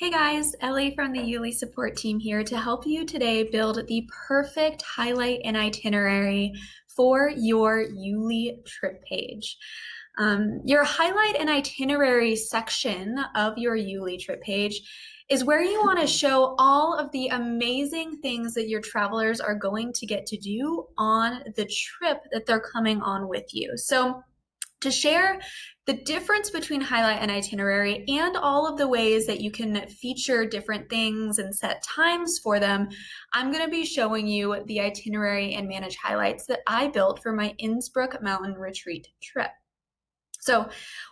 Hey guys, Ellie from the Youli support team here to help you today build the perfect highlight and itinerary for your Youli trip page. Um, your highlight and itinerary section of your Youli trip page is where you want to show all of the amazing things that your travelers are going to get to do on the trip that they're coming on with you. So to share the difference between highlight and itinerary and all of the ways that you can feature different things and set times for them, I'm going to be showing you the itinerary and manage highlights that I built for my Innsbruck Mountain Retreat trip. So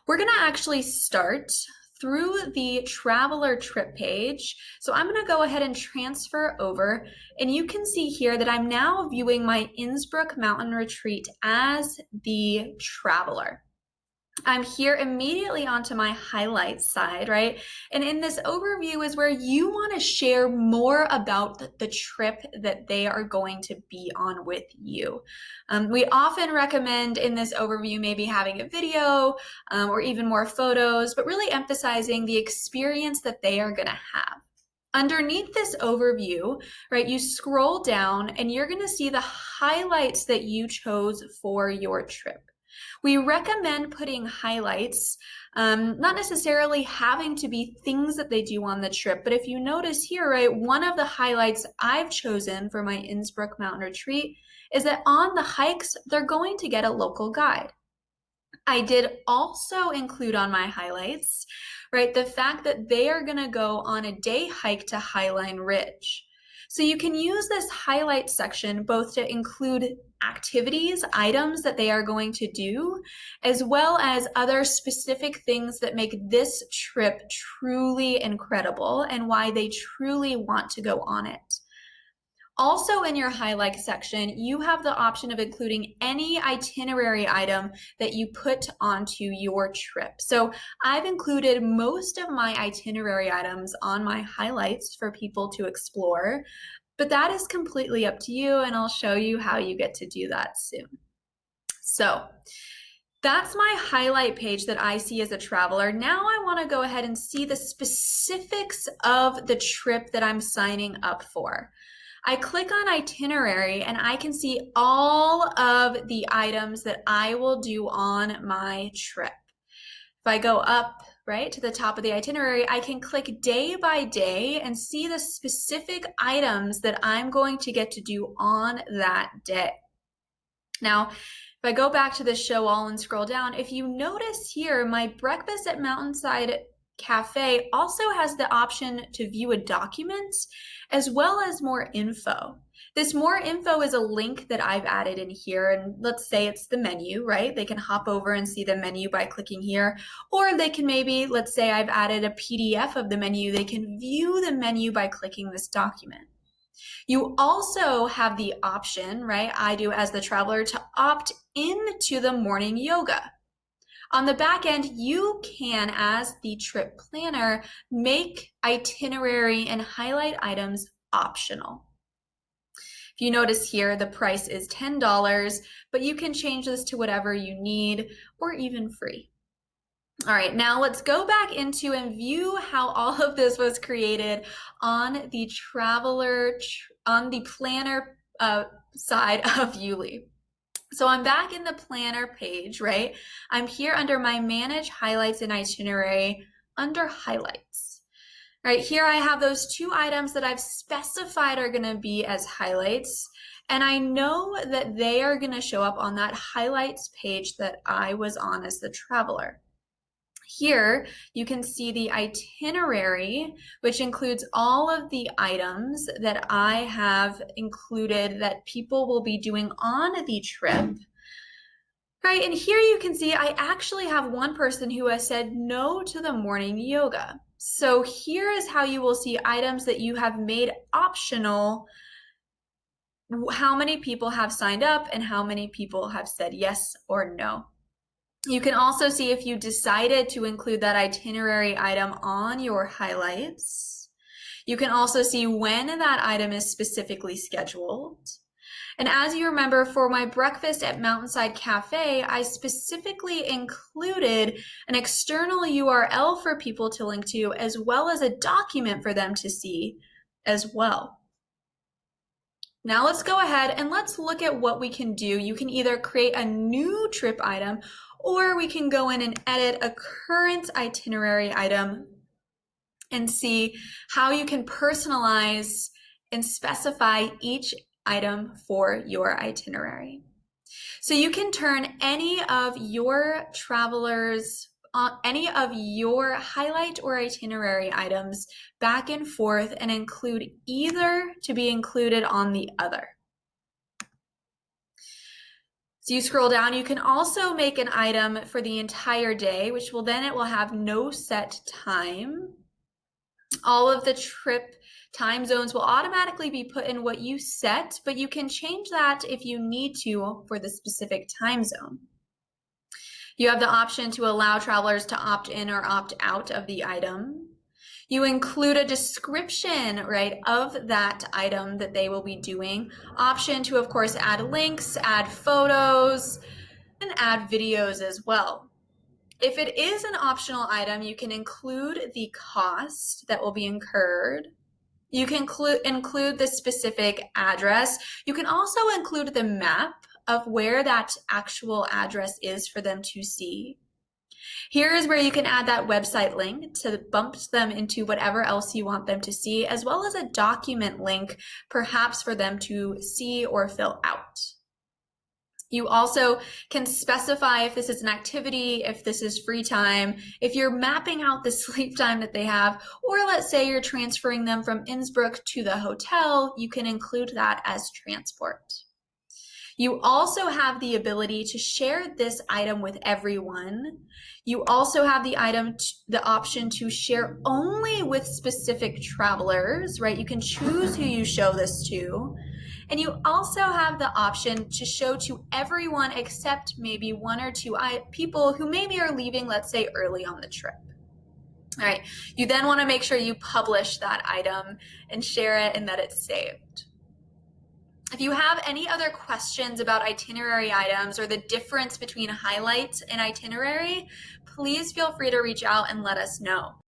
we're going to actually start through the traveler trip page. So I'm going to go ahead and transfer over and you can see here that I'm now viewing my Innsbruck Mountain Retreat as the traveler. I'm here immediately onto my highlights side, right? And in this overview is where you want to share more about the trip that they are going to be on with you. Um, we often recommend in this overview maybe having a video um, or even more photos, but really emphasizing the experience that they are going to have. Underneath this overview, right, you scroll down and you're going to see the highlights that you chose for your trip. We recommend putting highlights, um, not necessarily having to be things that they do on the trip, but if you notice here, right, one of the highlights I've chosen for my Innsbruck Mountain Retreat is that on the hikes, they're going to get a local guide. I did also include on my highlights, right, the fact that they are going to go on a day hike to Highline Ridge. So you can use this highlight section both to include activities, items that they are going to do, as well as other specific things that make this trip truly incredible and why they truly want to go on it. Also in your highlight section, you have the option of including any itinerary item that you put onto your trip. So I've included most of my itinerary items on my highlights for people to explore, but that is completely up to you and I'll show you how you get to do that soon. So that's my highlight page that I see as a traveler. Now I wanna go ahead and see the specifics of the trip that I'm signing up for. I click on itinerary and I can see all of the items that I will do on my trip. If I go up right to the top of the itinerary, I can click day by day and see the specific items that I'm going to get to do on that day. Now, if I go back to the show all and scroll down, if you notice here, my breakfast at Mountainside Cafe also has the option to view a document as well as more info. This more info is a link that I've added in here and let's say it's the menu, right? They can hop over and see the menu by clicking here or they can maybe, let's say I've added a PDF of the menu, they can view the menu by clicking this document. You also have the option, right, I do as the traveler, to opt into the morning yoga. On the back end, you can, as the trip planner, make itinerary and highlight items optional. If you notice here, the price is $10, but you can change this to whatever you need or even free. All right, now let's go back into and view how all of this was created on the traveler, on the planner uh, side of Youli. So I'm back in the planner page, right? I'm here under my manage highlights and itinerary under highlights. Right here I have those two items that I've specified are gonna be as highlights. And I know that they are gonna show up on that highlights page that I was on as the traveler. Here, you can see the itinerary, which includes all of the items that I have included that people will be doing on the trip. Right, and here you can see I actually have one person who has said no to the morning yoga. So here is how you will see items that you have made optional how many people have signed up and how many people have said yes or no. You can also see if you decided to include that itinerary item on your highlights. You can also see when that item is specifically scheduled. And as you remember, for my breakfast at Mountainside Cafe, I specifically included an external URL for people to link to, as well as a document for them to see as well. Now let's go ahead and let's look at what we can do. You can either create a new trip item or we can go in and edit a current itinerary item and see how you can personalize and specify each item for your itinerary. So you can turn any of your travelers uh, any of your highlight or itinerary items back and forth and include either to be included on the other. So you scroll down, you can also make an item for the entire day, which will then it will have no set time. All of the trip time zones will automatically be put in what you set, but you can change that if you need to for the specific time zone. You have the option to allow travelers to opt in or opt out of the item. You include a description, right, of that item that they will be doing. Option to, of course, add links, add photos, and add videos as well. If it is an optional item, you can include the cost that will be incurred. You can include the specific address. You can also include the map of where that actual address is for them to see. Here is where you can add that website link to bump them into whatever else you want them to see, as well as a document link, perhaps for them to see or fill out. You also can specify if this is an activity, if this is free time, if you're mapping out the sleep time that they have, or let's say you're transferring them from Innsbruck to the hotel, you can include that as transport. You also have the ability to share this item with everyone. You also have the item, the option to share only with specific travelers, right? You can choose who you show this to. And you also have the option to show to everyone except maybe one or two people who maybe are leaving, let's say early on the trip. All right, you then want to make sure you publish that item and share it and that it's saved. If you have any other questions about itinerary items or the difference between highlights and itinerary, please feel free to reach out and let us know.